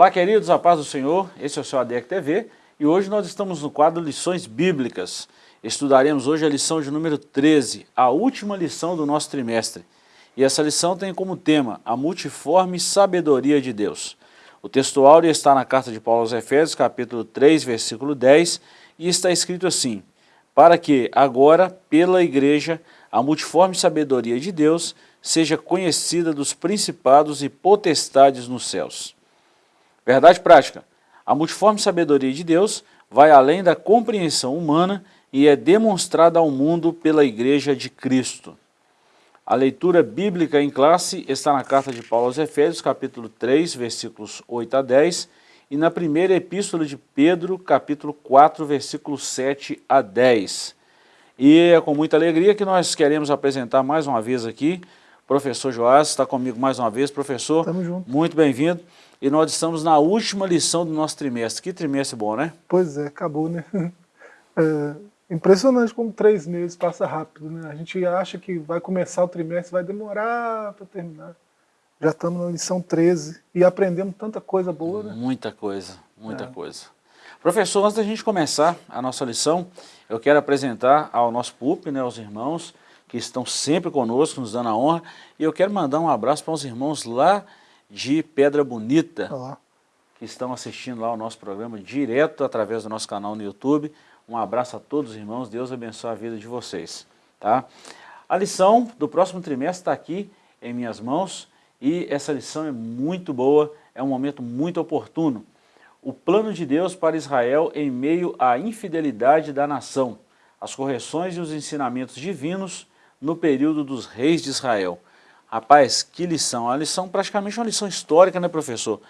Olá, queridos, a paz do Senhor, esse é o seu ADEC TV e hoje nós estamos no quadro Lições Bíblicas. Estudaremos hoje a lição de número 13, a última lição do nosso trimestre. E essa lição tem como tema a multiforme sabedoria de Deus. O texto áureo está na carta de Paulo aos Efésios, capítulo 3, versículo 10, e está escrito assim, para que agora, pela igreja, a multiforme sabedoria de Deus seja conhecida dos principados e potestades nos céus. Verdade prática. A multiforme sabedoria de Deus vai além da compreensão humana e é demonstrada ao mundo pela Igreja de Cristo. A leitura bíblica em classe está na carta de Paulo aos Efésios, capítulo 3, versículos 8 a 10, e na primeira epístola de Pedro, capítulo 4, versículos 7 a 10. E é com muita alegria que nós queremos apresentar mais uma vez aqui, professor Joás, está comigo mais uma vez. Professor, muito bem-vindo. E nós estamos na última lição do nosso trimestre. Que trimestre bom, né? Pois é, acabou, né? É impressionante como três meses passa rápido, né? A gente acha que vai começar o trimestre, vai demorar para terminar. Já estamos na lição 13 e aprendemos tanta coisa boa, né? Muita coisa, muita é. coisa. Professor, antes da gente começar a nossa lição, eu quero apresentar ao nosso PUP, né, aos irmãos que estão sempre conosco, nos dando a honra, e eu quero mandar um abraço para os irmãos lá de Pedra Bonita, Olá. que estão assistindo lá o nosso programa direto através do nosso canal no YouTube. Um abraço a todos os irmãos, Deus abençoe a vida de vocês. Tá? A lição do próximo trimestre está aqui em minhas mãos e essa lição é muito boa, é um momento muito oportuno. O plano de Deus para Israel em meio à infidelidade da nação, as correções e os ensinamentos divinos no período dos reis de Israel. Rapaz, que lição, a lição praticamente uma lição histórica, né professor?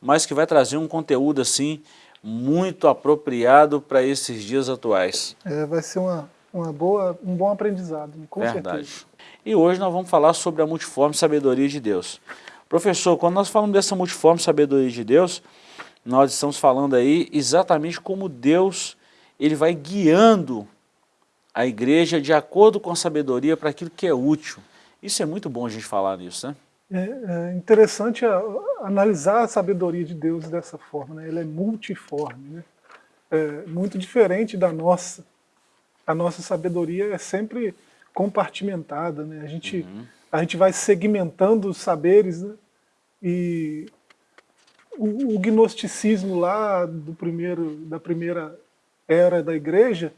Mas que vai trazer um conteúdo assim muito apropriado para esses dias atuais. É, vai ser uma, uma boa, um bom aprendizado, com Verdade. certeza. E hoje nós vamos falar sobre a multiforme sabedoria de Deus. Professor, quando nós falamos dessa multiforme sabedoria de Deus, nós estamos falando aí exatamente como Deus ele vai guiando a igreja de acordo com a sabedoria para aquilo que é útil. Isso é muito bom a gente falar nisso, né? É, é interessante a, analisar a sabedoria de Deus dessa forma, né? Ela é multiforme, né? É muito diferente da nossa. A nossa sabedoria é sempre compartimentada, né? A gente, uhum. a gente vai segmentando os saberes, né? E o, o gnosticismo lá do primeiro, da primeira era da igreja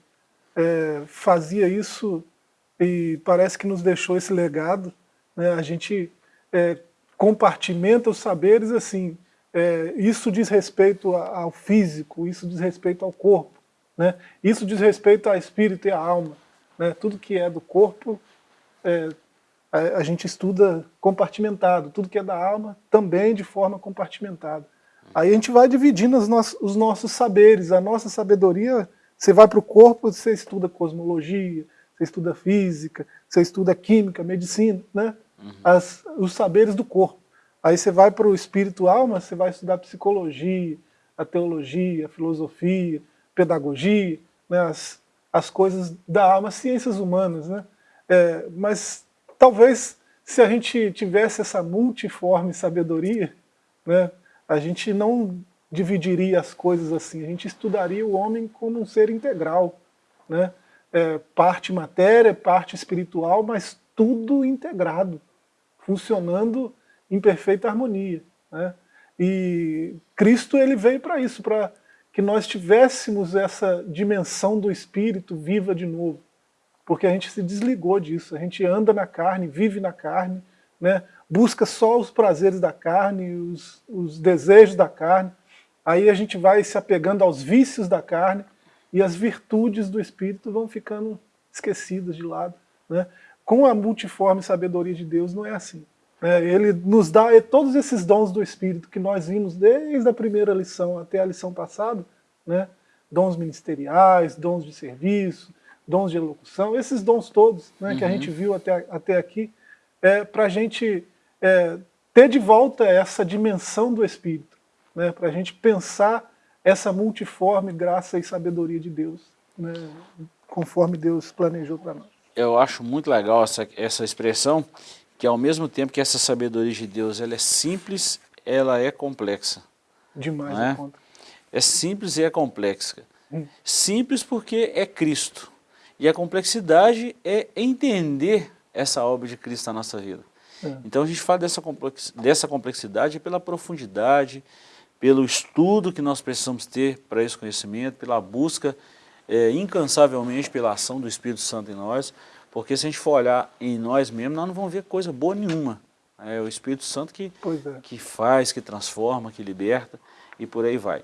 é, fazia isso e parece que nos deixou esse legado. Né? A gente é, compartimenta os saberes assim, é, isso diz respeito ao físico, isso diz respeito ao corpo, né? isso diz respeito ao espírito e à alma. Né? Tudo que é do corpo, é, a, a, gente estuda compartimentado, tudo que é da alma também de forma compartimentada. Aí a gente vai dividindo os nossos, os nossos saberes, a nossa sabedoria, você vai para o corpo, você estuda cosmologia, você estuda física, você estuda química, medicina, né? Uhum. As, os saberes do corpo. Aí você vai para o espírito alma, você vai estudar psicologia, a teologia, a filosofia, pedagogia, né? as, as coisas da alma, as ciências humanas. Né? É, mas talvez se a gente tivesse essa multiforme sabedoria, né, a gente não dividiria as coisas assim, a gente estudaria o homem como um ser integral. Né? É, parte matéria, parte espiritual, mas tudo integrado, funcionando em perfeita harmonia. Né? E Cristo ele veio para isso, para que nós tivéssemos essa dimensão do Espírito viva de novo. Porque a gente se desligou disso, a gente anda na carne, vive na carne, né? busca só os prazeres da carne, os, os desejos da carne, aí a gente vai se apegando aos vícios da carne, e as virtudes do Espírito vão ficando esquecidas de lado. Né? Com a multiforme sabedoria de Deus não é assim. Né? Ele nos dá todos esses dons do Espírito que nós vimos desde a primeira lição até a lição passada, né? dons ministeriais, dons de serviço, dons de elocução, esses dons todos né, uhum. que a gente uhum. viu até, até aqui, é, para a gente é, ter de volta essa dimensão do Espírito, né, para a gente pensar essa multiforme graça e sabedoria de Deus, né, conforme Deus planejou para nós. Eu acho muito legal essa, essa expressão, que ao mesmo tempo que essa sabedoria de Deus ela é simples, ela é complexa. Demais é? a conta. É simples e é complexa. Hum. Simples porque é Cristo. E a complexidade é entender essa obra de Cristo na nossa vida. É. Então a gente fala dessa complexidade pela profundidade, pelo estudo que nós precisamos ter para esse conhecimento, pela busca é, incansavelmente pela ação do Espírito Santo em nós, porque se a gente for olhar em nós mesmos, nós não vamos ver coisa boa nenhuma. É o Espírito Santo que, é. que faz, que transforma, que liberta e por aí vai.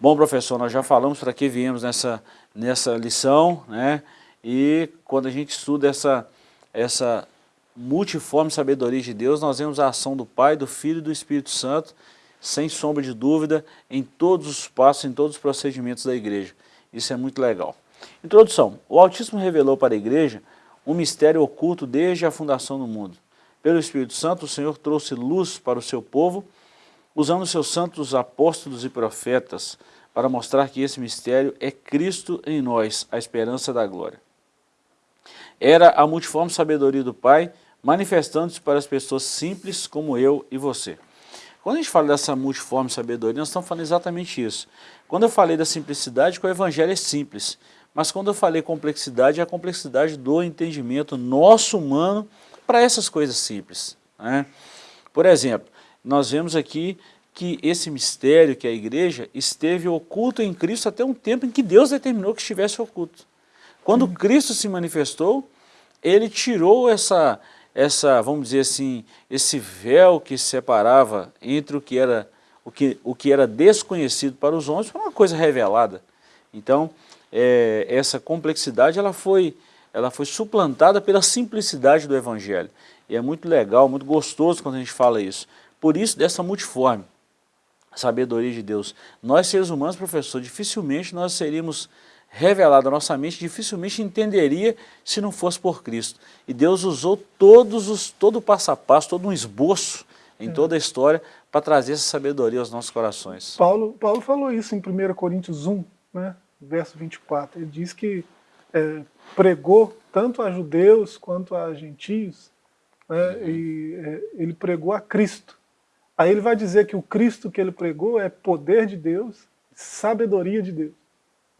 Bom, professor, nós já falamos para que viemos nessa, nessa lição, né? E quando a gente estuda essa, essa multiforme sabedoria de Deus, nós vemos a ação do Pai, do Filho e do Espírito Santo, sem sombra de dúvida, em todos os passos, em todos os procedimentos da igreja. Isso é muito legal. Introdução. O Altíssimo revelou para a igreja um mistério oculto desde a fundação do mundo. Pelo Espírito Santo, o Senhor trouxe luz para o seu povo, usando seus santos apóstolos e profetas, para mostrar que esse mistério é Cristo em nós, a esperança da glória. Era a multiforme sabedoria do Pai, manifestando-se para as pessoas simples como eu e você. Quando a gente fala dessa multiforme sabedoria, nós estamos falando exatamente isso. Quando eu falei da simplicidade, que o evangelho é simples, mas quando eu falei complexidade, é a complexidade do entendimento nosso humano para essas coisas simples. Né? Por exemplo, nós vemos aqui que esse mistério que é a igreja esteve oculto em Cristo até um tempo em que Deus determinou que estivesse oculto. Quando uhum. Cristo se manifestou, ele tirou essa, essa, vamos dizer assim, esse véu que separava entre o que era, o que, o que era desconhecido para os homens para uma coisa revelada. Então, é, essa complexidade ela foi, ela foi suplantada pela simplicidade do Evangelho. E é muito legal, muito gostoso quando a gente fala isso. Por isso, dessa multiforme sabedoria de Deus. Nós, seres humanos, professor, dificilmente nós seríamos revelado a nossa mente, dificilmente entenderia se não fosse por Cristo. E Deus usou todos os, todo o passo a passo, todo um esboço em é. toda a história para trazer essa sabedoria aos nossos corações. Paulo, Paulo falou isso em 1 Coríntios 1, né, verso 24. Ele diz que é, pregou tanto a judeus quanto a gentios, né, uhum. e é, ele pregou a Cristo. Aí ele vai dizer que o Cristo que ele pregou é poder de Deus, sabedoria de Deus.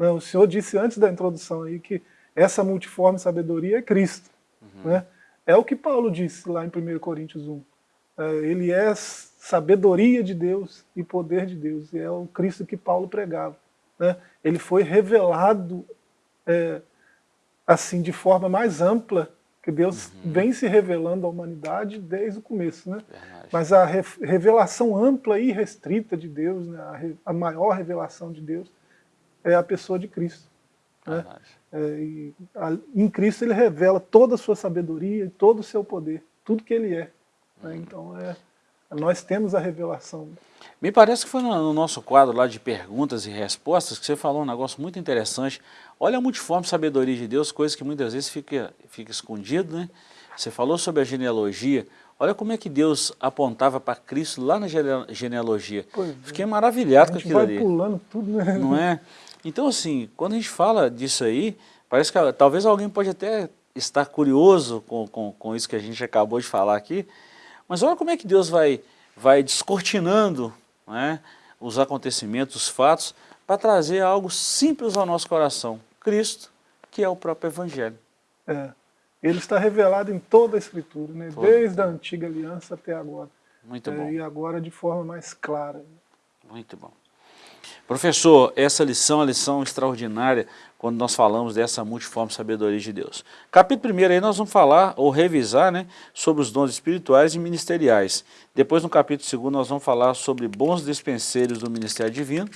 Né? O Senhor disse antes da introdução aí que essa multiforme sabedoria é Cristo. Uhum. Né? É o que Paulo disse lá em 1 Coríntios 1. É, ele é sabedoria de Deus e poder de Deus. E é o Cristo que Paulo pregava. Né? Ele foi revelado é, assim de forma mais ampla, que Deus uhum. vem se revelando à humanidade desde o começo. Né? Mas a re revelação ampla e restrita de Deus, né? a, a maior revelação de Deus, é a pessoa de Cristo. Né? É, e, a, em Cristo ele revela toda a sua sabedoria e todo o seu poder, tudo que ele é. Né? Então é, nós temos a revelação. Me parece que foi no, nosso quadro lá de perguntas e respostas que você falou um negócio muito interessante. Olha a multiforme sabedoria de Deus, coisa que muitas vezes fica, fica escondido, né? Você falou sobre a genealogia. Olha como é que Deus apontava para Cristo lá na genealogia. Pois é. Fiquei maravilhado com aquilo ali. pulando tudo, né? Não é? Então, assim, quando a gente fala disso aí, parece que talvez alguém pode até estar curioso com, com, com isso que a gente acabou de falar aqui, mas olha como é que Deus vai, vai descortinando né, os acontecimentos, os fatos, para trazer algo simples ao nosso coração. Cristo, que é o próprio Evangelho. É. Ele está revelado em toda a Escritura, né? desde a antiga aliança até agora. Muito é, bom. E agora de forma mais clara. Muito bom. Professor, essa lição é lição extraordinária quando nós falamos dessa multiforme sabedoria de Deus. Capítulo 1 aí nós vamos falar ou revisar né, sobre os dons espirituais e ministeriais. Depois no capítulo 2 nós vamos falar sobre bons dispenseiros do ministério divino.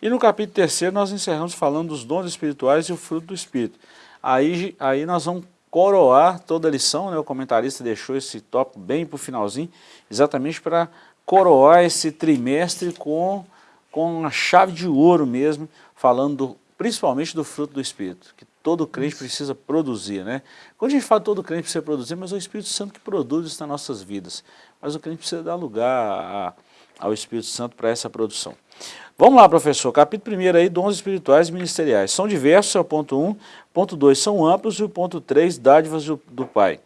E no capítulo 3 nós encerramos falando dos dons espirituais e o fruto do Espírito. Aí, aí nós vamos coroar toda a lição, né? o comentarista deixou esse tópico bem para o finalzinho, exatamente para coroar esse trimestre com com a chave de ouro mesmo, falando principalmente do fruto do Espírito, que todo crente isso. precisa produzir. Né? Quando a gente fala todo crente precisa produzir, mas é o Espírito Santo que produz isso nas nossas vidas. Mas o crente precisa dar lugar a, ao Espírito Santo para essa produção. Vamos lá, professor. Capítulo 1 aí, dons espirituais e ministeriais. São diversos, é o ponto 1. Ponto 2, são amplos. E o ponto 3, dádivas do, do Pai.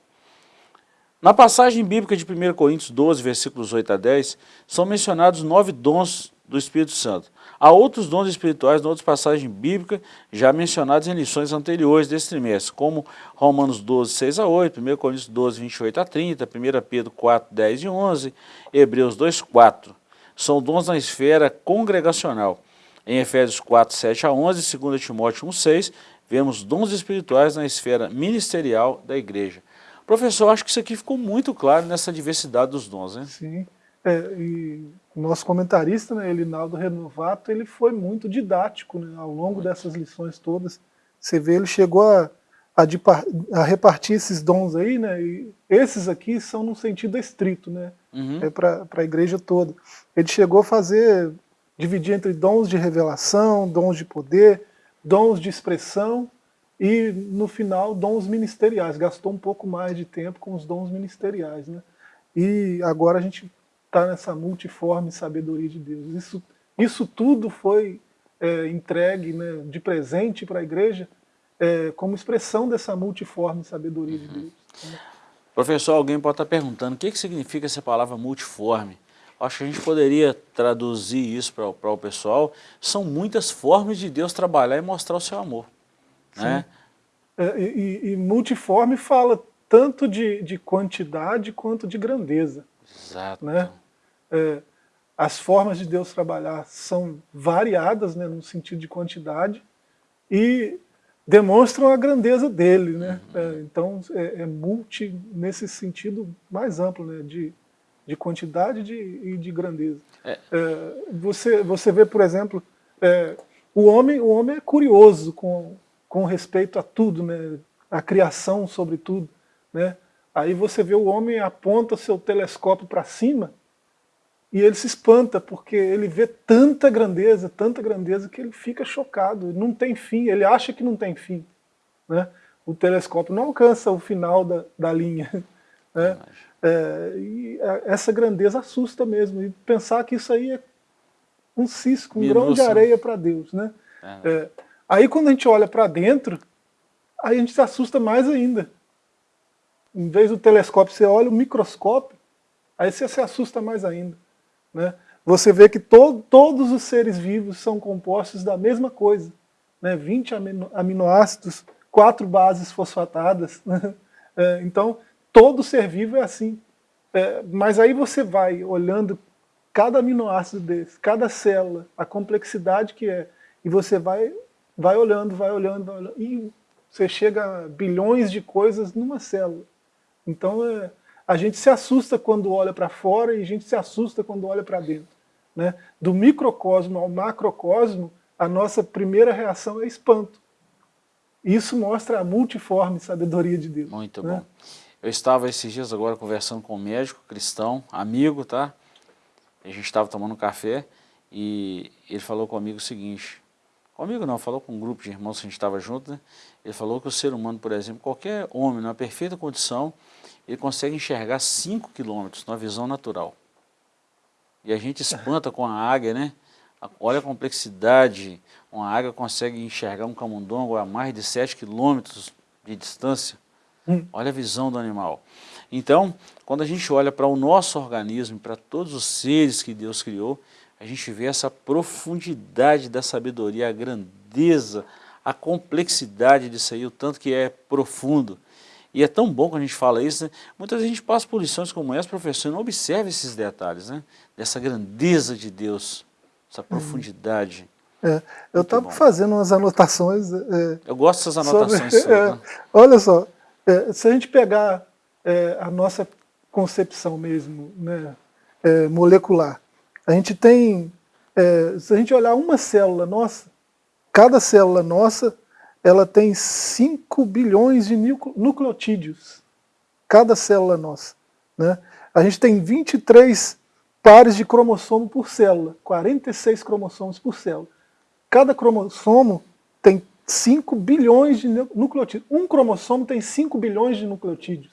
Na passagem bíblica de 1 Coríntios 12, versículos 8 a 10, são mencionados nove dons do Espírito Santo. Há outros dons espirituais em outras passagens bíblicas já mencionadas em lições anteriores desse trimestre, como Romanos 12, 6 a 8, 1 Coríntios 12, 28 a 30, 1 Pedro 4, 10 e 11, Hebreus 2, 4. São dons na esfera congregacional. Em Efésios 4, 7 a 11, 2 Timóteo 1, 6, vemos dons espirituais na esfera ministerial da igreja. Professor, acho que isso aqui ficou muito claro nessa diversidade dos dons, né? Sim. É, e o nosso comentarista, né, Elinaldo Renovato, ele foi muito didático né, ao longo dessas lições todas. Você vê, ele chegou a, a, a, repartir esses dons aí, né, e esses aqui são no sentido estrito, né, uhum. é para a igreja toda. Ele chegou a fazer, dividir entre dons de revelação, dons de poder, dons de expressão e, no final, dons ministeriais. Gastou um pouco mais de tempo com os dons ministeriais. Né? E agora a gente está nessa multiforme sabedoria de Deus. Isso, isso tudo foi é, entregue né, de presente para a igreja é, como expressão dessa multiforme sabedoria de Deus. Né? Professor, alguém pode estar perguntando, o que, que significa essa palavra multiforme? Acho que a gente poderia traduzir isso para, o pessoal. São muitas formas de Deus trabalhar e mostrar o seu amor. Né? É, e, e, multiforme fala tanto de, de quantidade quanto de grandeza. Exato. Né? É, as formas de Deus trabalhar são variadas, né, no sentido de quantidade, e demonstram a grandeza dele. Né? Uhum. É, então é, é, multi nesse sentido mais amplo, né, de, de quantidade de, e de grandeza. É. é você, você vê, por exemplo, é, o, homem, o homem é curioso com, com respeito a tudo, né, a criação sobretudo. Né? Aí você vê o homem aponta seu telescópio para cima e ele se espanta, porque ele vê tanta grandeza, tanta grandeza, que ele fica chocado, não tem fim, ele acha que não tem fim. Né? O telescópio não alcança o final da, da linha. Né? É, e essa grandeza assusta mesmo, e pensar que isso aí é um cisco, um grão de areia para Deus. Né? É. É, aí quando a gente olha para dentro, aí a gente se assusta mais ainda. Em vez do telescópio, você olha o microscópio, aí você se assusta mais ainda. Né? Você vê que to todos os seres vivos são compostos da mesma coisa. Né? 20 amino aminoácidos, quatro bases fosfatadas. Né? É, então, todo ser vivo é assim. É, mas aí você vai olhando cada aminoácido desse, cada célula, a complexidade que é, e você vai, vai olhando, vai olhando, vai olhando, e você chega a bilhões de coisas numa célula. Então, é, a gente se assusta quando olha para fora e a gente se assusta quando olha para dentro. Né? Do microcosmo ao macrocosmo, a nossa primeira reação é espanto. Isso mostra a multiforme sabedoria de Deus. Muito né? bom. Eu estava esses dias agora conversando com um médico cristão, amigo, tá? A gente estava tomando um café e ele falou comigo o seguinte, comigo não, falou com um grupo de irmãos que a gente estava junto, né? Ele falou que o ser humano, por exemplo, qualquer homem, numa perfeita condição, ele consegue enxergar 5 quilômetros numa visão natural. E a gente espanta com a águia, né? Olha a complexidade, uma águia consegue enxergar um camundongo a mais de 7 quilômetros de distância. Hum. Olha a visão do animal. Então, quando a gente olha para o nosso organismo, para todos os seres que Deus criou, a gente vê essa profundidade da sabedoria, a grandeza, a complexidade disso aí, o tanto que é profundo. E é tão bom quando a gente fala isso, né? muitas vezes a gente passa por lições como essa, professor, e não observa esses detalhes, né? Dessa grandeza de Deus, essa uhum. profundidade. É, eu estava fazendo umas anotações. É, eu gosto dessas anotações. Sobre, é, olha só, é, se a gente pegar é, a nossa concepção mesmo, né, é, molecular, a gente tem, se a gente olhar uma célula nossa, cada célula nossa ela tem 5 bilhões de nucleotídeos, cada célula nossa. Né? A gente tem 23 pares de cromossomo por célula, 46 cromossomos por célula. Cada cromossomo tem 5 bilhões de nucleotídeos. Um cromossomo tem 5 bilhões de nucleotídeos.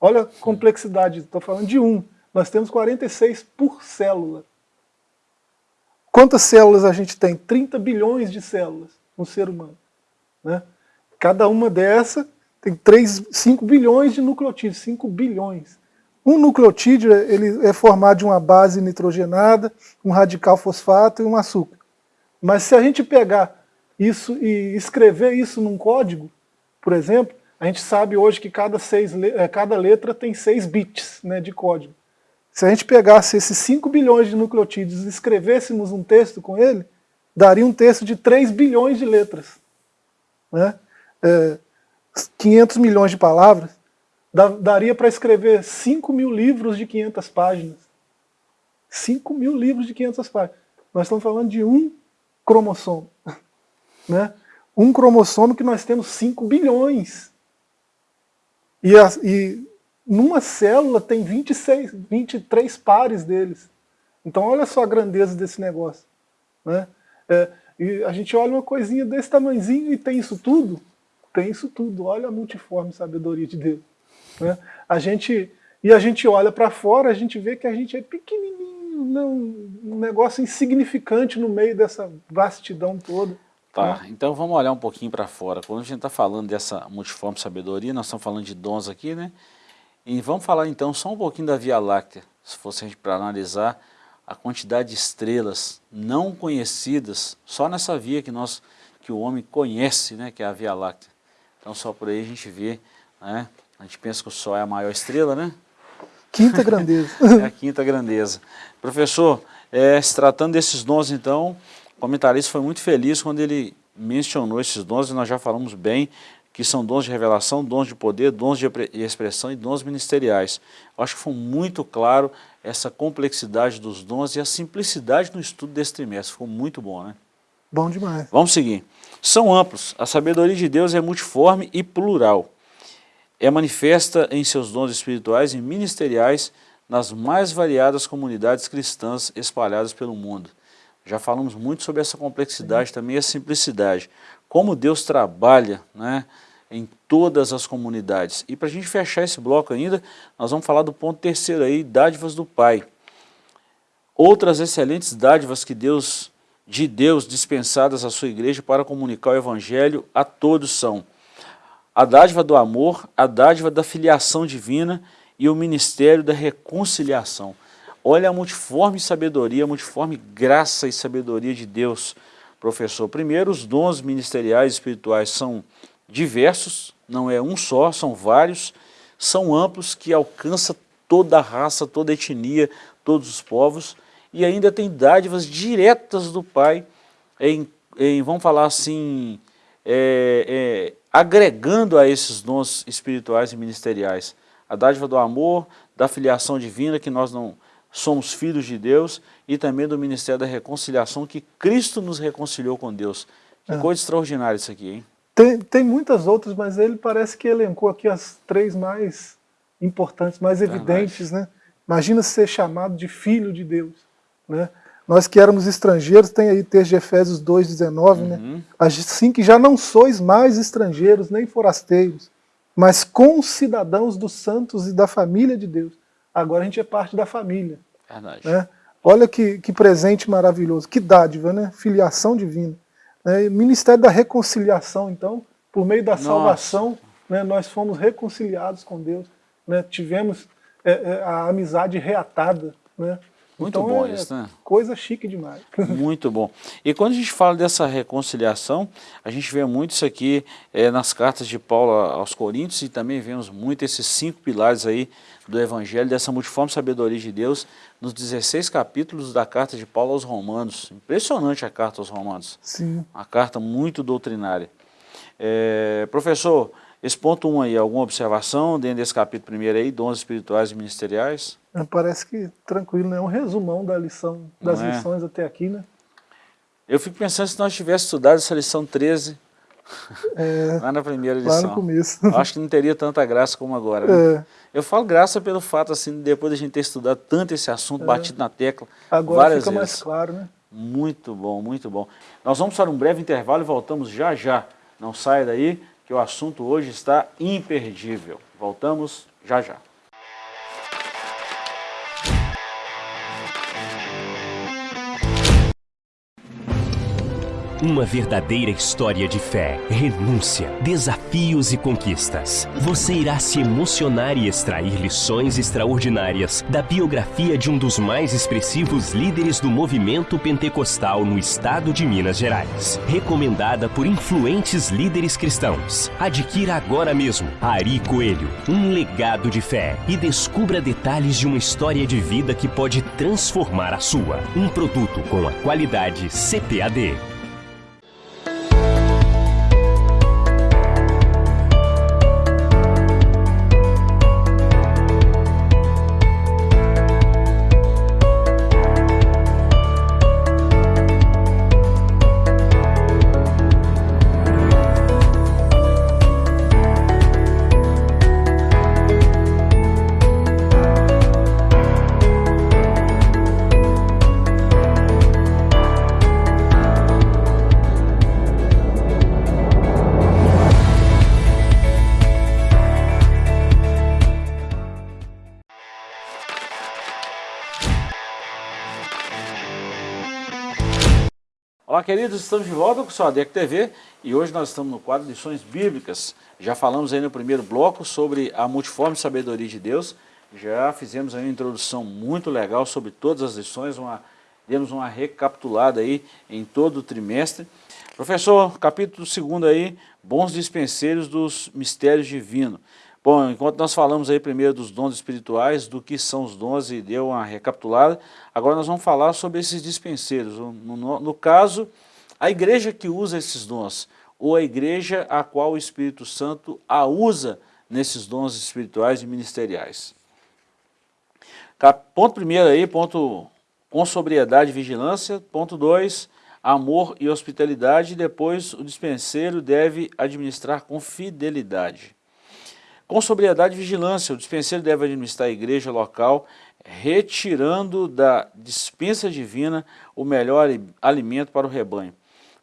Olha a complexidade, estou falando de um. Nós temos 46 por célula. Quantas células a gente tem? 30 bilhões de células no ser humano. Né? Cada uma dessa tem 3, 5 bilhões de nucleotídeos, 5 bilhões. Um nucleotídeo ele é formado de uma base nitrogenada, um radical fosfato e um açúcar. Mas se a gente pegar isso e escrever isso num código, por exemplo, a gente sabe hoje que cada, seis, eh, cada letra tem 6 bits né, de código. Se a gente pegasse esses 5 bilhões de nucleotídeos e escrevêssemos um texto com ele, daria um texto de 3 bilhões de letras. Né? É, 500 milhões de palavras, daria para escrever 5 mil livros de 500 páginas. 5 mil livros de 500 páginas. Nós estamos falando de um cromossomo. Né? Um cromossomo que nós temos 5 bilhões. E, a, e numa célula tem 26, 23 pares deles. Então olha só a grandeza desse negócio. Né? É, e a gente olha uma coisinha desse tamanhozinho e tem isso tudo? Tem isso tudo. Olha a multiforme sabedoria de Deus. Né? A gente, e a gente olha para fora, a gente vê que a gente é pequenininho, não, um negócio insignificante no meio dessa vastidão toda. Tá, né? então vamos olhar um pouquinho para fora. Quando a gente está falando dessa multiforme sabedoria, nós estamos falando de dons aqui, né? E vamos falar então só um pouquinho da Via Láctea, se fosse para analisar a quantidade de estrelas não conhecidas, só nessa via que, nós, que o homem conhece, né, que é a Via Láctea. Então só por aí a gente vê né, a gente pensa que o Sol é a maior estrela, né? Quinta grandeza. é a quinta grandeza. Professor, é, se tratando desses dons, então, o comentarista foi muito feliz quando ele mencionou esses dons, e nós já falamos bem, que são dons de revelação, dons de poder, dons de expressão e dons ministeriais. Eu acho que foi muito claro essa complexidade dos dons e a simplicidade no estudo desse trimestre. Ficou muito bom, né? Bom demais. Vamos seguir. São amplos. A sabedoria de Deus é multiforme e plural é manifesta em seus dons espirituais e ministeriais nas mais variadas comunidades cristãs espalhadas pelo mundo. Já falamos muito sobre essa complexidade, também a simplicidade. Como Deus trabalha né, em todas as comunidades. E para a gente fechar esse bloco ainda, nós vamos falar do ponto terceiro aí, dádivas do Pai. Outras excelentes dádivas que Deus, de Deus dispensadas à sua igreja para comunicar o Evangelho a todos são a dádiva do amor, a dádiva da filiação divina e o ministério da reconciliação. Olha a multiforme sabedoria, a multiforme graça e sabedoria de Deus, professor. Primeiro, os dons ministeriais espirituais são diversos, não é um só, são vários, são amplos, que alcança toda a raça, toda a etnia, todos os povos, e ainda tem dádivas diretas do Pai, em, em vamos falar assim, é, é, agregando a esses dons espirituais e ministeriais. A dádiva do amor, da filiação divina, que nós não somos filhos de Deus, e também do ministério da reconciliação, que Cristo nos reconciliou com Deus. Que é. coisa extraordinária isso aqui, hein? Tem, tem muitas outras, mas ele parece que elencou aqui as três mais importantes, mais evidentes, né? Imagina ser chamado de filho de Deus, né? Nós que éramos estrangeiros, tem aí texto de Efésios 2,19, né? uhum. né? Assim que já não sois mais estrangeiros, nem forasteiros, mas concidadãos dos santos e da família de Deus. Agora a gente é parte da família. Verdade. Né? Olha que, que presente maravilhoso, que dádiva, né? Filiação divina. Né? Ministério da reconciliação, então, por meio da Nossa. salvação, né, nós fomos reconciliados com Deus. Né? Tivemos é, é, a amizade reatada. Né? Muito então, bom é isso, né? Coisa chique demais. Muito bom. E quando a gente fala dessa reconciliação, a gente vê muito isso aqui é, nas cartas de Paulo aos Coríntios e também vemos muito esses cinco pilares aí do Evangelho, dessa multiforme sabedoria de Deus, nos 16 capítulos da carta de Paulo aos Romanos. Impressionante a carta aos Romanos. Sim. Uma carta muito doutrinária. É, professor, esse ponto 1 um aí, alguma observação dentro desse capítulo primeiro aí, dons espirituais e ministeriais? É, parece que tranquilo, né? Um resumão da lição, das é? lições até aqui, né? Eu fico pensando se nós tivéssemos estudado essa lição 13 é, lá na primeira lição. Lá no começo. Acho que não teria tanta graça como agora. Né? É. Eu falo graça pelo fato, assim, depois da gente ter estudado tanto esse assunto, é. batido na tecla Agora várias fica vezes. mais claro, né? Muito bom, muito bom. Nós vamos para um breve intervalo e voltamos já já. Não saia daí que o assunto hoje está imperdível. Voltamos já já. Uma verdadeira história de fé, renúncia, desafios e conquistas. Você irá se emocionar e extrair lições extraordinárias da biografia de um dos mais expressivos líderes do movimento pentecostal no estado de Minas Gerais. Recomendada por influentes líderes cristãos. Adquira agora mesmo Ari Coelho, um legado de fé e descubra detalhes de uma história de vida que pode transformar a sua. Um produto com a qualidade CPAD. Queridos, estamos de volta com o seu ADEC TV e hoje nós estamos no quadro Lições Bíblicas. Já falamos aí no primeiro bloco sobre a multiforme sabedoria de Deus, já fizemos aí uma introdução muito legal sobre todas as lições, uma, demos uma recapitulada aí em todo o trimestre. Professor, capítulo 2 aí, bons dispenseiros dos mistérios divinos. Bom, enquanto nós falamos aí primeiro dos dons espirituais, do que são os dons e deu uma recapitulada, agora nós vamos falar sobre esses dispenseiros. No, no, no caso, a igreja que usa esses dons, ou a igreja a qual o Espírito Santo a usa nesses dons espirituais e ministeriais. Ponto primeiro aí, ponto com sobriedade e vigilância. Ponto dois, amor e hospitalidade. Depois, o dispenseiro deve administrar com fidelidade. Com sobriedade e vigilância, o dispenseiro deve administrar a igreja local, retirando da dispensa divina o melhor alimento para o rebanho.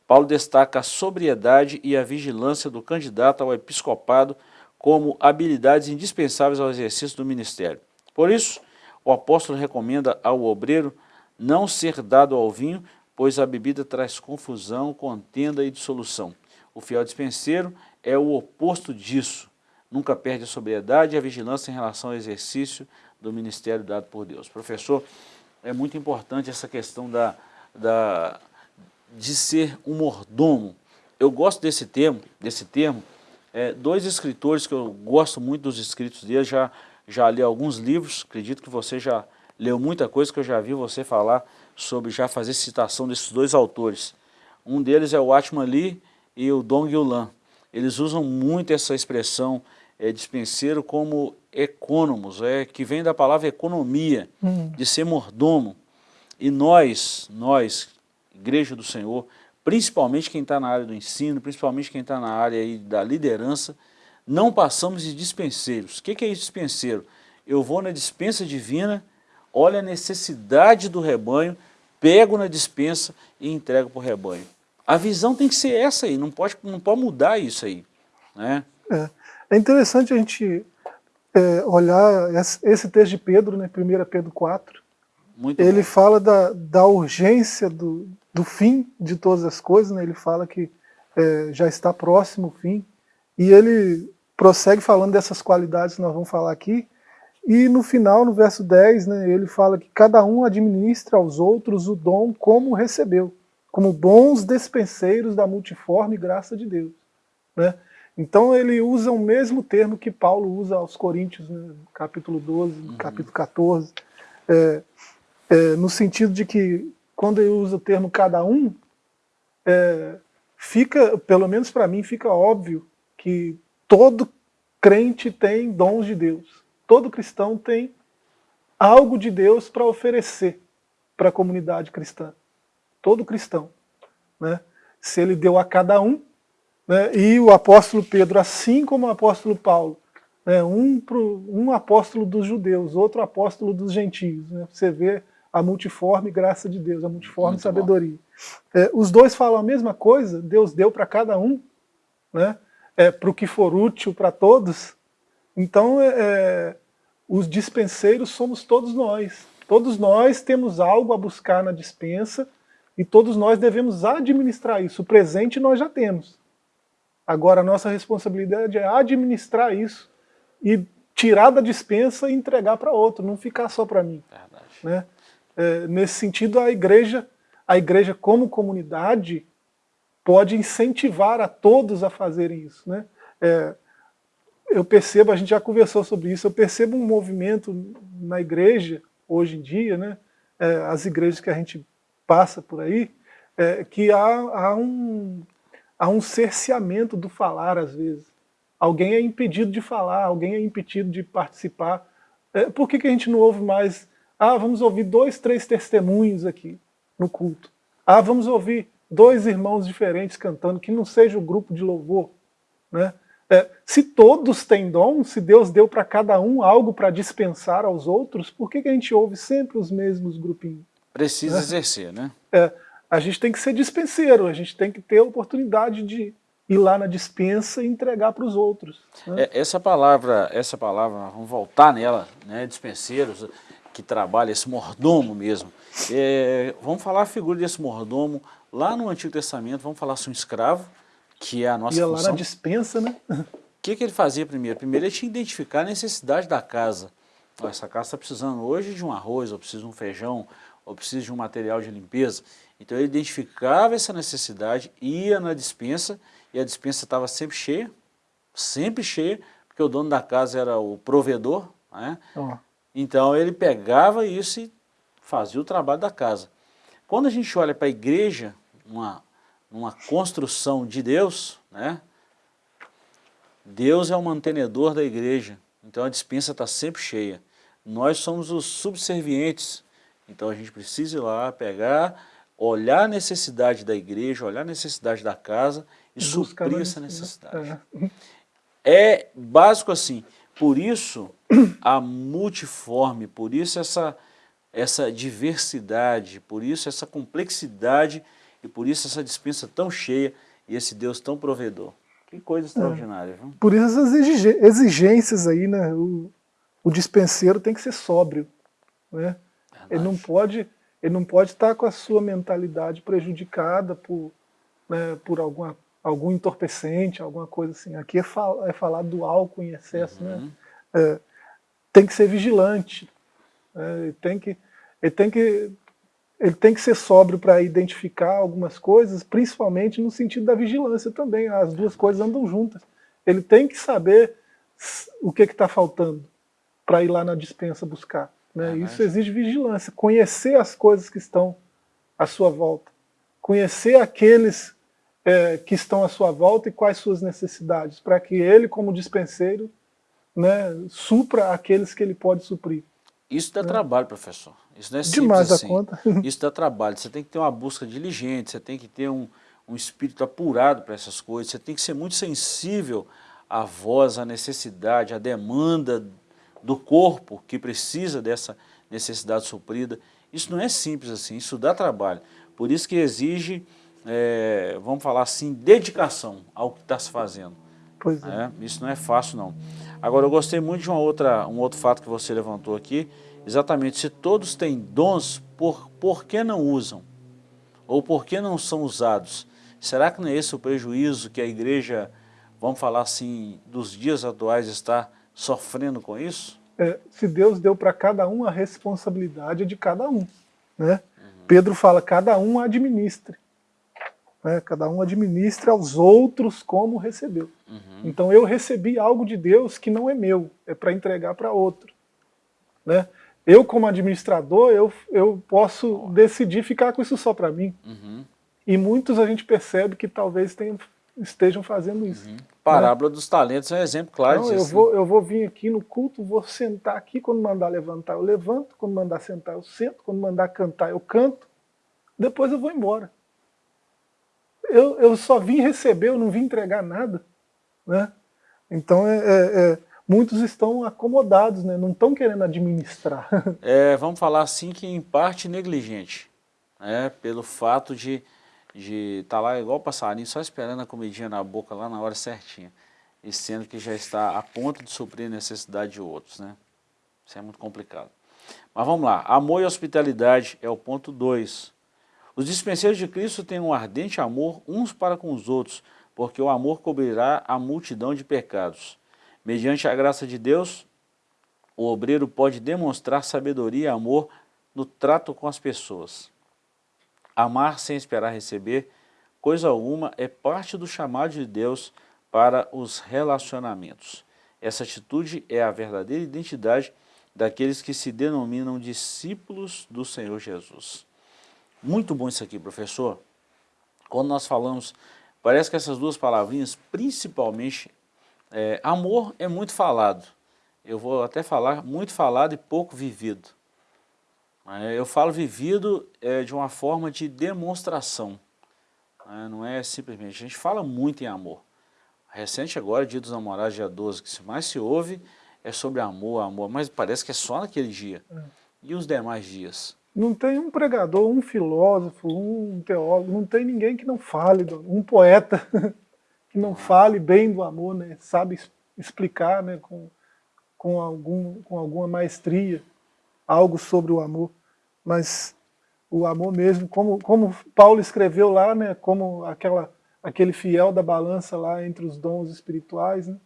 Paulo destaca a sobriedade e a vigilância do candidato ao episcopado como habilidades indispensáveis ao exercício do ministério. Por isso, o apóstolo recomenda ao obreiro não ser dado ao vinho, pois a bebida traz confusão, contenda e dissolução. O fiel dispenseiro é o oposto disso nunca perde a sobriedade e a vigilância em relação ao exercício do ministério dado por Deus. Professor, é muito importante essa questão da, da, de ser um mordomo. Eu gosto desse termo, desse termo. É, dois escritores que eu gosto muito dos escritos deles, já, já li alguns livros, acredito que você já leu muita coisa que eu já vi você falar sobre já fazer citação desses dois autores. Um deles é o Atman Lee e o Dong Yulan. Eles usam muito essa expressão é, dispenseiro como econômos, é, que vem da palavra economia, hum. de ser mordomo. E nós, nós, Igreja do Senhor, principalmente quem está na área do ensino, principalmente quem está na área aí da liderança, não passamos de dispenseiros. O que, que é isso dispenseiro? Eu vou na dispensa divina, olho a necessidade do rebanho, pego na dispensa e entrego para o rebanho. A visão tem que ser essa aí, não pode, não pode mudar isso aí. Né? É. É interessante a gente é, olhar esse texto de Pedro, né, 1 Pedro 4. Muito ele bom. fala da, da urgência do, do fim de todas as coisas, né, ele fala que é, já está próximo o fim, e ele prossegue falando dessas qualidades que nós vamos falar aqui, e no final, no verso 10, né, ele fala que cada um administra aos outros o dom como recebeu, como bons despenseiros da multiforme graça de Deus. Né? Então ele usa o mesmo termo que Paulo usa aos Coríntios, né, capítulo 12, uhum. capítulo 14, é, é, no sentido de que quando ele usa o termo cada um, é, fica, pelo menos para mim, fica óbvio que todo crente tem dons de Deus. Todo cristão tem algo de Deus para oferecer para a comunidade cristã. Todo cristão. Né? Se ele deu a cada um, né, e o apóstolo Pedro, assim como o apóstolo Paulo, né, um, pro, um apóstolo dos judeus, outro apóstolo dos gentios. Né, você vê a multiforme graça de Deus, a multiforme Muito sabedoria. É, os dois falam a mesma coisa, Deus deu para cada um, né, é, para o que for útil para todos. Então, é, é, os dispenseiros somos todos nós. Todos nós temos algo a buscar na dispensa E todos nós devemos administrar isso. O presente nós já temos. Agora, a nossa responsabilidade é administrar isso e tirar da dispensa e entregar para outro, não ficar só para mim. Né? É, nesse sentido, a igreja, a igreja como comunidade pode incentivar a todos a fazerem isso. Né? É, eu percebo, a gente já conversou sobre isso, eu percebo um movimento na igreja, hoje em dia, né? É, as igrejas que a gente passa por aí, é, que há, há, um, há um cerceamento do falar, às vezes. Alguém é impedido de falar, alguém é impedido de participar. É, por que, que a gente não ouve mais? Ah, vamos ouvir dois, três testemunhos aqui no culto. Ah, vamos ouvir dois irmãos diferentes cantando, que não seja o grupo de louvor. Né? É, se todos têm dom, se Deus deu para cada um algo para dispensar aos outros, por que, que a gente ouve sempre os mesmos grupinhos? Precisa né? exercer, né? É, a gente tem que ser dispenseiro, a gente tem que ter a oportunidade de ir lá na dispensa e entregar para os outros. Né? É, essa palavra, essa palavra, vamos voltar nela, né, dispenseiros, que trabalha, esse mordomo mesmo. É, vamos falar a figura desse mordomo lá no Antigo Testamento, vamos falar sobre um escravo, que é a nossa Ia função. lá na dispensa, né? O que, que ele fazia primeiro? Primeiro ele tinha que identificar a necessidade da casa. essa casa está precisando hoje de um arroz, ou precisa de um feijão, ou precisa de um material de limpeza. Então ele identificava essa necessidade, ia na dispensa, e a dispensa estava sempre cheia, sempre cheia, porque o dono da casa era o provedor, né? Oh. Então ele pegava isso e fazia o trabalho da casa. Quando a gente olha para a igreja, uma, uma construção de Deus, né? Deus é o mantenedor da igreja, então a dispensa está sempre cheia. Nós somos os subservientes, então a gente precisa ir lá, pegar, olhar a necessidade da igreja, olhar a necessidade da casa e suprir essa necessidade. É. é básico assim, por isso a multiforme, por isso essa, essa diversidade, por isso essa complexidade e por isso essa dispensa tão cheia e esse Deus tão provedor. Que coisa extraordinária. É. Viu? Por isso essas exigências aí, né? O, o dispenseiro tem que ser sóbrio. Né? Ele não pode ele não pode estar com a sua mentalidade prejudicada por, né, por alguma algum entorpecente, alguma coisa assim. Aqui é, fal é falar do álcool em excesso, né? uhum. né? É, tem que ser vigilante, né? ele, tem que, ele, tem que, ele tem que ser sóbrio para identificar algumas coisas, principalmente no sentido da vigilância também, as duas coisas andam juntas. Ele tem que saber o que está faltando para ir lá na dispensa buscar. Né? Isso exige vigilância, conhecer as coisas que estão à sua volta, conhecer aqueles é, que estão à sua volta e quais suas necessidades, para que ele, como dispenseiro, né, supra aqueles que ele pode suprir. Isso dá né? trabalho, professor. Isso não é simples Demais assim. a conta. Isso dá trabalho. Você tem que ter uma busca diligente, você tem que ter um, um espírito apurado para essas coisas, você tem que ser muito sensível à voz, à necessidade, à demanda do corpo que precisa dessa necessidade suprida. Isso não é simples assim, isso dá trabalho. Por isso que exige é, vamos falar assim, dedicação ao que está se fazendo. Pois é. é. Isso não é fácil não. Agora eu gostei muito de uma outra, um outro fato que você levantou aqui, exatamente, se todos têm dons, por, por que não usam? Ou por que não são usados? Será que não é esse o prejuízo que a igreja, vamos falar assim, dos dias atuais está sofrendo com isso? É, se Deus deu para cada um a responsabilidade de cada um. Né? Uhum. Pedro fala, cada um administre né? cada um administra aos outros como recebeu. Uhum. Então eu recebi algo de Deus que não é meu, é para entregar para outro. Né? Eu como administrador, eu, eu posso decidir ficar com isso só para mim. Uhum. E muitos a gente percebe que talvez tenham, estejam fazendo isso. Uhum. Né? Parábola dos talentos é um exemplo claro não, disso. Eu vou, eu vou vir aqui no culto, vou sentar aqui, quando mandar levantar eu levanto, quando mandar sentar eu sento, quando mandar cantar eu canto, depois eu vou embora eu, eu só vim receber, eu não vim entregar nada. Né? Então, é, é, é muitos estão acomodados, né? não estão querendo administrar. É, vamos falar assim que em parte negligente, né? pelo fato de de estar tá lá igual passarinho, só esperando a comidinha na boca lá na hora certinha, e sendo que já está a ponto de suprir a necessidade de outros. Né? Isso é muito complicado. Mas vamos lá, amor e hospitalidade é o ponto 2. Os dispenseiros de Cristo têm um ardente amor uns para com os outros, porque o amor cobrirá a multidão de pecados. Mediante a graça de Deus, o obreiro pode demonstrar sabedoria e amor no trato com as pessoas. Amar sem esperar receber coisa alguma é parte do chamado de Deus para os relacionamentos. Essa atitude é a verdadeira identidade daqueles que se denominam discípulos do Senhor Jesus. Muito bom isso aqui, professor. Quando nós falamos, parece que essas duas palavrinhas, principalmente, é, amor é muito falado. Eu vou até falar muito falado e pouco vivido. É, eu falo vivido é, de uma forma de demonstração. É, não é simplesmente, a gente fala muito em amor. Recente agora, dia dos namorados, dia 12, que mais se ouve é sobre amor, amor, mas parece que é só naquele dia. É. E os demais dias? Não tem um pregador, um filósofo, um teólogo, não tem ninguém que não fale, um poeta que não fale bem do amor, né? sabe explicar né? com, com, algum, com alguma maestria algo sobre o amor. Mas o amor mesmo, como, como Paulo escreveu lá, né? como aquela, aquele fiel da balança lá entre os dons espirituais, né?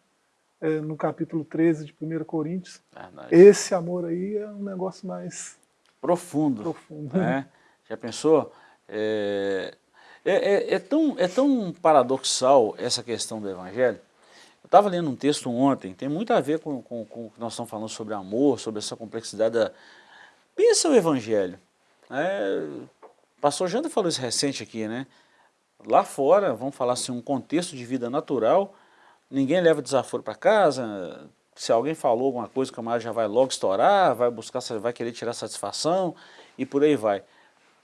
é, no capítulo 13 de 1 Coríntios. Verdade. Esse amor aí é um negócio mais... Profundo. Profundo. Né? Já pensou? É, é, é, é, tão, é tão paradoxal essa questão do Evangelho. Estava lendo um texto ontem, tem muito a ver com, com, com, o que nós estamos falando sobre amor, sobre essa complexidade da... Pensa o Evangelho. É, pastor Janda falou isso recente aqui, né? Lá fora, vamos falar assim, um contexto de vida natural, ninguém leva desaforo para casa, se alguém falou alguma coisa, o camarada já vai logo estourar, vai buscar, vai querer tirar satisfação e por aí vai.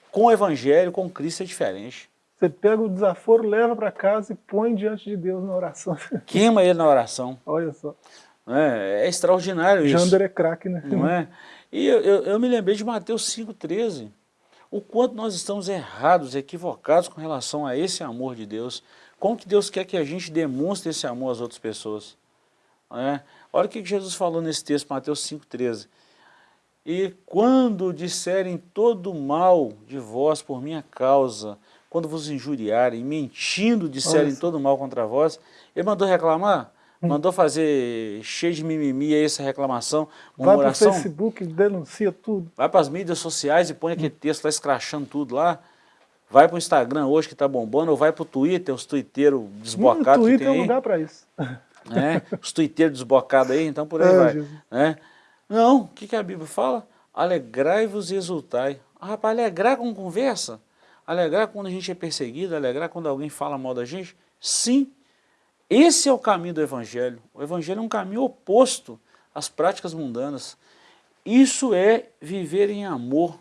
Com o evangelho, com Cristo é diferente. Você pega o desaforo, leva para casa e põe diante de Deus na oração. Queima ele na oração. Olha só. É, é extraordinário isso. Jander é craque, né? Não é? E eu, eu, eu me lembrei de Mateus 5,13. O quanto nós estamos errados, equivocados com relação a esse amor de Deus. Como que Deus quer que a gente demonstre esse amor às outras pessoas? É? Olha o que Jesus falou nesse texto, Mateus 5,13. E quando disserem todo mal de vós por minha causa, quando vos injuriarem, mentindo disserem Nossa. todo mal contra vós, ele mandou reclamar? Hum. Mandou fazer cheio de mimimi aí essa reclamação, murmuração? Vai para o Facebook, denuncia tudo. Vai para as mídias sociais e põe aquele texto lá escrachando tudo lá. Vai para o Instagram hoje que está bombando, ou vai para o Twitter, os twitteiros desbocados que tem é um lugar para isso. Né? Os twitteiros desbocados aí, então por aí é, vai. Né? Não, o que, que a Bíblia fala? Alegrai-vos e exultai. Ah, rapaz, alegrar com conversa? Alegrar quando a gente é perseguido, alegrar quando alguém fala mal da gente? Sim, esse é o caminho do Evangelho. O Evangelho é um caminho oposto às práticas mundanas. Isso é viver em amor.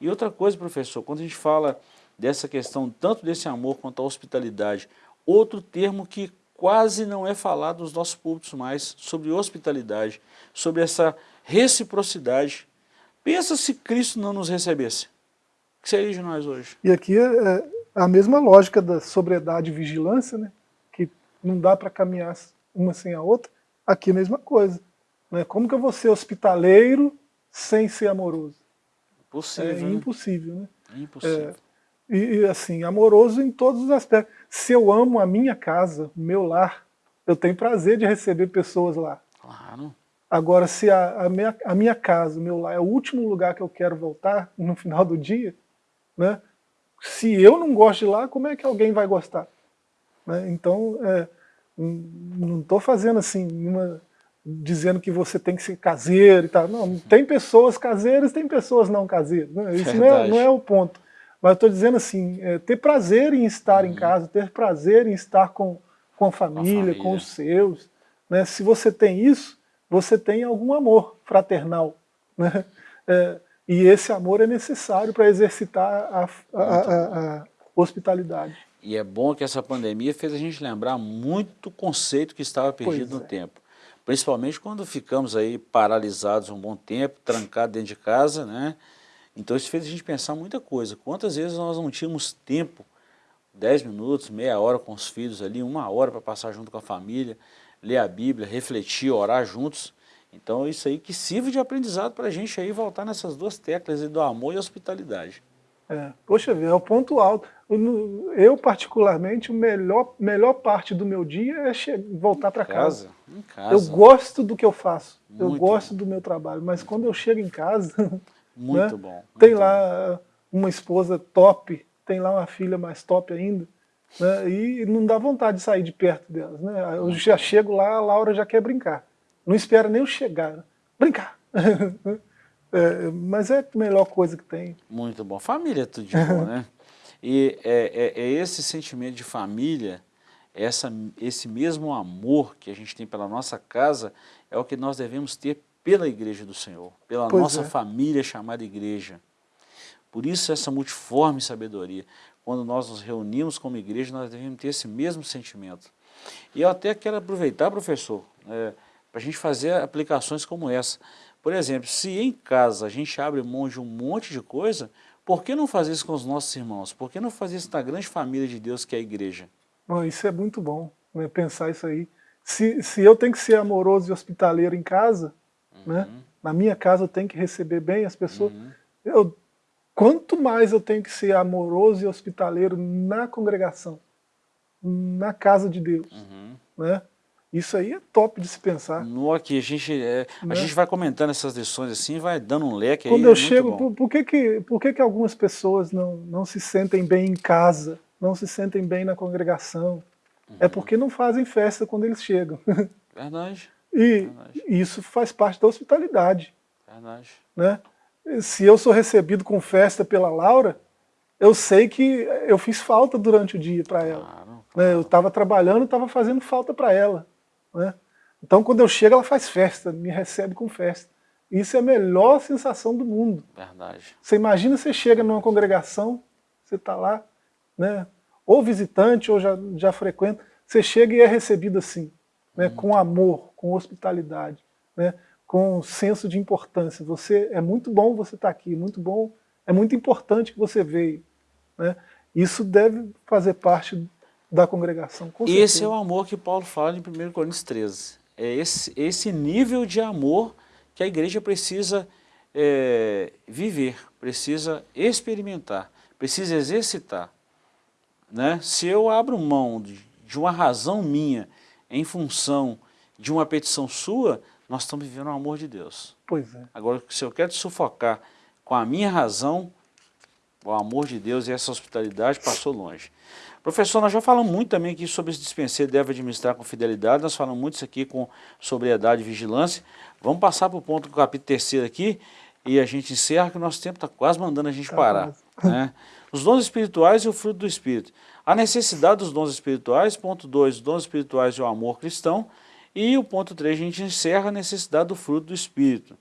E outra coisa, professor, quando a gente fala dessa questão, tanto desse amor quanto a hospitalidade, outro termo que quase não é falado nos nossos púlpitos mais, sobre hospitalidade, sobre essa reciprocidade. Pensa se Cristo não nos recebesse. Que seria de nós hoje? E aqui é, é a mesma lógica da sobriedade e vigilância, né? não dá para caminhar uma sem a outra, aqui a mesma coisa. Né? Como que eu vou ser hospitaleiro sem ser amoroso? Possível, é né? impossível, né? Impossível. É, e, e, assim, amoroso em todos os aspectos. Se eu amo a minha casa, o meu lar, eu tenho prazer de receber pessoas lá. Claro. Agora, se a, a, minha, a minha casa, o meu lar, é o último lugar que eu quero voltar no final do dia, né? se eu não gosto de lá, como é que alguém vai gostar? Né? Então, é, não estou fazendo assim, uma, dizendo que você tem que ser caseiro e tal. Não, tem pessoas caseiras, tem pessoas não caseiras. Né? Isso não é, não é, o ponto. Mas estou dizendo assim, é, ter prazer em estar uhum. em casa, ter prazer em estar com, com a família, com, família. com os seus. Né? Se você tem isso, você tem algum amor fraternal. Né? É, e esse amor é necessário para exercitar a, a, a, a hospitalidade. E é bom que essa pandemia fez a gente lembrar muito conceito que estava perdido pois no é. tempo. Principalmente quando ficamos aí paralisados um bom tempo, trancados dentro de casa, né? Então isso fez a gente pensar muita coisa. Quantas vezes nós não tínhamos tempo, 10 minutos, meia hora com os filhos ali, uma hora para passar junto com a família, ler a Bíblia, refletir, orar juntos. Então isso aí que sirva de aprendizado para a gente aí voltar nessas duas teclas do amor e hospitalidade. É, poxa vida, é o ponto alto. Eu, particularmente, a melhor, melhor parte do meu dia é voltar para casa. casa. Eu gosto do que eu faço, muito eu gosto bom. do meu trabalho, mas quando eu chego em casa, muito né, bom, muito tem lá uma esposa top, tem lá uma filha mais top ainda, né, e não dá vontade de sair de perto delas. Né? Eu já chego lá, a Laura já quer brincar. Não espera nem eu chegar. Brincar. É, mas é a melhor coisa que tem. Muito bom. Família é tudo de bom, né? E é, é, é, esse sentimento de família, essa, esse mesmo amor que a gente tem pela nossa casa, é o que nós devemos ter pela igreja do Senhor, pela pois nossa é. família chamada igreja. Por isso essa multiforme sabedoria. Quando nós nos reunimos como igreja, nós devemos ter esse mesmo sentimento. E eu até quero aproveitar, professor, é, para a gente fazer aplicações como essa. Por exemplo, se em casa a gente abre mão de um monte de coisa, por que não fazer isso com os nossos irmãos? Por que não fazer isso na grande família de Deus que é a igreja? Isso é muito bom, né, pensar isso aí. Se, se eu tenho que ser amoroso e hospitaleiro em casa, né, uhum. né, na minha casa eu tenho que receber bem as pessoas, uhum. eu, quanto mais eu tenho que ser amoroso e hospitaleiro na congregação, na casa de Deus, uhum. né? Isso aí é top de se pensar. No aqui, a gente, é, né? a gente vai comentando essas lições assim, vai dando um leque Quando aí, eu é chego, por, por, que, que, por que, que algumas pessoas não, não se sentem bem em casa, não se sentem bem na congregação? É uhum. É porque não fazem festa quando eles chegam. Verdade. E Verdade. isso faz parte da hospitalidade. Verdade. Né? Se eu sou recebido com festa pela Laura, eu sei que eu fiz falta durante o dia para ela. Claro, claro. Né? Eu estava trabalhando, estava fazendo falta para ela. Né? Então, quando eu chego, ela faz festa, me recebe com festa. Isso é a melhor sensação do mundo. Verdade. Você imagina você chega numa congregação, você está lá, né, ou visitante, ou já, já frequenta, você chega e é recebido assim, né, com amor, com hospitalidade, né, com senso de importância. Você É muito bom você estar tá aqui, muito bom, é muito importante que você veio. Né? Isso deve fazer parte da congregação. esse é o amor que Paulo fala em 1 Coríntios 13. É esse, esse nível de amor que a igreja precisa é, viver, precisa experimentar, precisa exercitar. Né? Se eu abro mão de, de uma razão minha em função de uma petição sua, nós estamos vivendo o amor de Deus. Pois é. Agora, se eu quero te sufocar com a minha razão, o amor de Deus e essa hospitalidade passou longe. Professor, nós já falamos muito também aqui sobre esse dispenseiro deve administrar com fidelidade, nós falamos muito isso aqui com sobriedade e vigilância. Vamos passar para o ponto do capítulo terceiro aqui e a gente encerra que o nosso tempo está quase mandando a gente tá parar. Né? Os dons espirituais e o fruto do Espírito. A necessidade dos dons espirituais, ponto 2, os dons espirituais e o amor cristão. E o ponto 3, a gente encerra a necessidade do fruto do Espírito.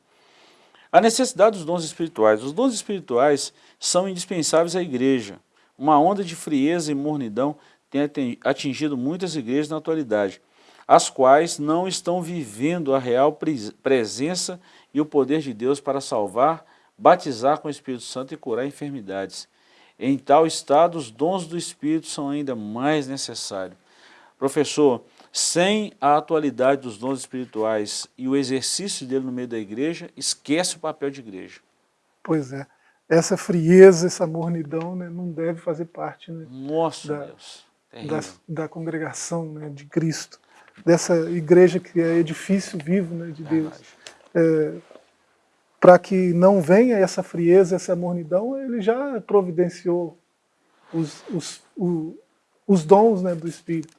A necessidade dos dons espirituais. Os dons espirituais são indispensáveis à igreja. Uma onda de frieza e mornidão tem atingido muitas igrejas na atualidade, as quais não estão vivendo a real presença e o poder de Deus para salvar, batizar com o Espírito Santo e curar enfermidades. Em tal estado, os dons do Espírito são ainda mais necessários. Professor, sem a atualidade dos dons espirituais e o exercício dele no meio da igreja, esquece o papel de igreja. Pois é essa frieza, essa mornidão né, não deve fazer parte né, Nossa, da, da, da, congregação né, de Cristo, dessa igreja que é edifício vivo né, de Deus. É, Para que não venha essa frieza, essa mornidão, ele já providenciou os, os, o, os dons né, do Espírito,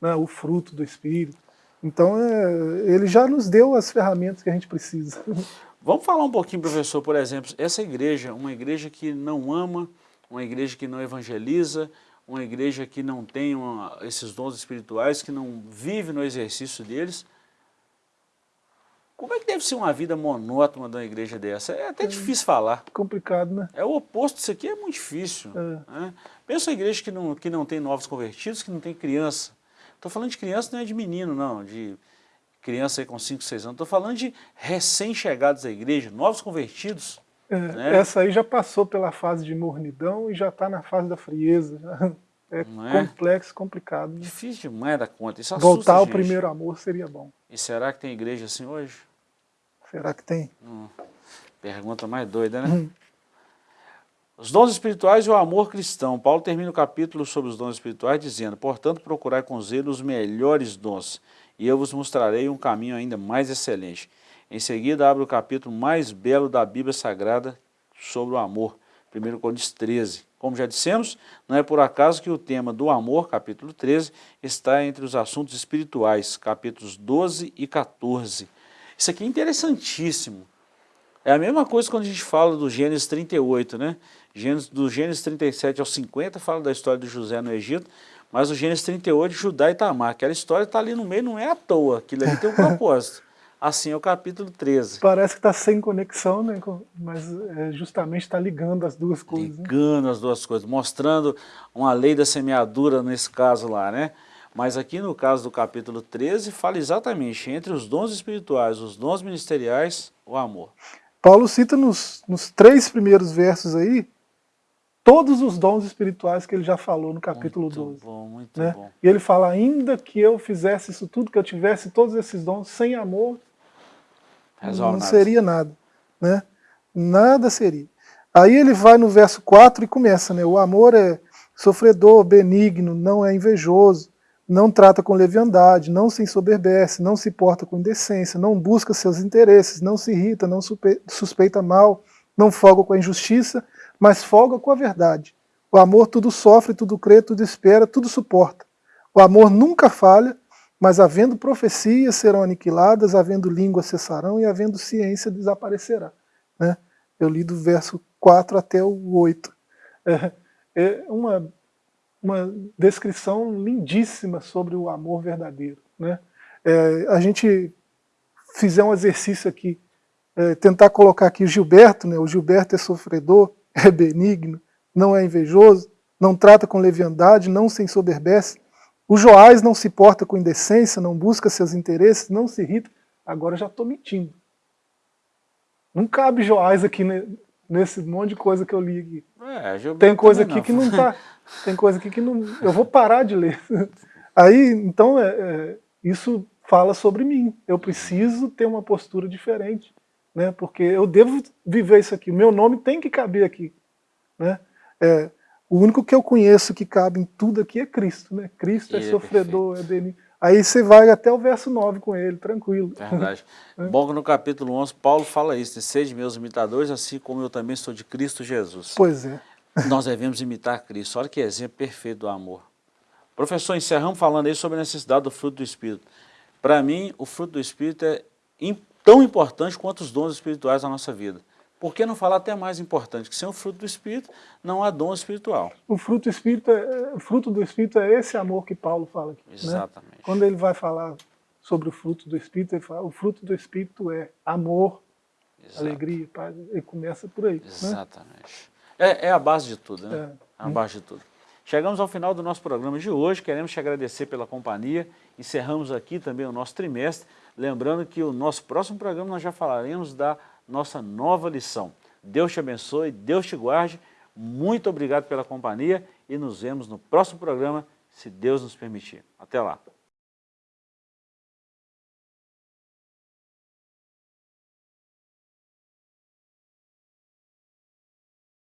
né, o fruto do Espírito. Então, é, ele já nos deu as ferramentas que a gente precisa. Vamos falar um pouquinho, professor, por exemplo, essa igreja, uma igreja que não ama, uma igreja que não evangeliza, uma igreja que não tem uma, esses dons espirituais, que não vive no exercício deles. Como é que deve ser uma vida monótona de uma igreja dessa? É até é difícil falar. Complicado, né? É o oposto disso aqui, é muito difícil. É. Né? Pensa uma igreja que não, que não tem novos convertidos, que não tem criança. Estou falando de criança, não é de menino, não, de criança aí com 5, 6 anos, estou falando de recém-chegados à igreja, novos convertidos. É, né? Essa aí já passou pela fase de mornidão e já está na fase da frieza. É, é, complexo, complicado. Né? Difícil demais da conta. Isso Voltar ao primeiro amor seria bom. E será que tem igreja assim hoje? Será que tem? Hum. Pergunta mais doida, né? Hum. Os dons espirituais e o amor cristão. Paulo termina o capítulo sobre os dons espirituais dizendo, portanto, procurai com zelo os melhores dons, e eu vos mostrarei um caminho ainda mais excelente. Em seguida, abre o capítulo mais belo da Bíblia Sagrada sobre o amor, 1 Coríntios 13. Como já dissemos, não é por acaso que o tema do amor, capítulo 13, está entre os assuntos espirituais, capítulos 12 e 14. Isso aqui é interessantíssimo. É a mesma coisa quando a gente fala do Gênesis 38, né? Gênesis, do Gênesis 37 ao 50 fala da história de José no Egito, mas o Gênesis 38, Judá e Tamar, aquela história está ali no meio, não é à toa, aquilo ali tem um propósito. Assim é o capítulo 13. Parece que está sem conexão, né? mas é, justamente está ligando as duas coisas. Né? Ligando né? as duas coisas, mostrando uma lei da semeadura nesse caso lá, né? Mas aqui no caso do capítulo 13, fala exatamente entre os dons espirituais, os dons ministeriais, o amor. Paulo cita nos, nos três primeiros versos aí, todos os dons espirituais que ele já falou no capítulo muito 12. Bom, muito né? bom. E ele fala, ainda que eu fizesse isso tudo, que eu tivesse todos esses dons, sem amor, Resolve não nada. seria nada. Né? Nada seria. Aí ele vai no verso 4 e começa, né? O amor é sofredor, benigno, não é invejoso, não trata com leviandade, não se ensoberbece, não se porta com indecência, não busca seus interesses, não se irrita, não suspeita mal, não folga com a injustiça, mas folga com a verdade. O amor tudo sofre, tudo crê, tudo espera, tudo suporta. O amor nunca falha, mas havendo profecias serão aniquiladas, havendo língua cessarão e havendo ciência desaparecerá. Né? Eu li do verso 4 até o 8. É, é uma, uma descrição lindíssima sobre o amor verdadeiro. Né? É, a gente fizer um exercício aqui, é, tentar colocar aqui Gilberto, né? o Gilberto é sofredor, é benigno, não é invejoso, não trata com leviandade, não se ensoberbece, o Joás não se porta com indecência, não busca seus interesses, não se irrita. Agora já estou mentindo. Não cabe Joás aqui nesse monte de coisa que eu li aqui. É, tem coisa aqui não. que não está. Tem coisa aqui que não. Eu vou parar de ler. Aí, então, é, é, isso fala sobre mim. Eu preciso ter uma postura diferente, né? Porque eu devo viver isso aqui. O meu nome tem que caber aqui, né? É, o único que eu conheço que cabe em tudo aqui é Cristo, né? Cristo é ele é sofredor, é, dele. Aí você vai até o verso 9 com ele, tranquilo. Verdade. é. Bom que no capítulo 11 Paulo fala isso, seja meus imitadores, assim como eu também sou de Cristo Jesus. Pois é. Nós devemos imitar Cristo. Olha que exemplo perfeito do amor. Professor, encerramos falando aí sobre a necessidade do fruto do Espírito. Para mim, o fruto do Espírito é tão importante quanto os dons espirituais da nossa vida. Por que não falar até mais importante, que sem o fruto do Espírito não há dom espiritual. O fruto do Espírito é, fruto do Espírito é esse amor que Paulo fala aqui. Né? Exatamente. Né? Quando ele vai falar sobre o fruto do Espírito, ele fala, o fruto do Espírito é amor, Exato. alegria, paz, ele começa por aí. Né? Exatamente. Né? É, é, a base de tudo, né? É, é a base de tudo. Chegamos ao final do nosso programa de hoje, queremos te agradecer pela companhia, encerramos aqui também o nosso trimestre, lembrando que o nosso próximo programa nós já falaremos da nossa nova lição. Deus te abençoe, Deus te guarde, muito obrigado pela companhia e nos vemos no próximo programa, se Deus nos permitir. Até lá.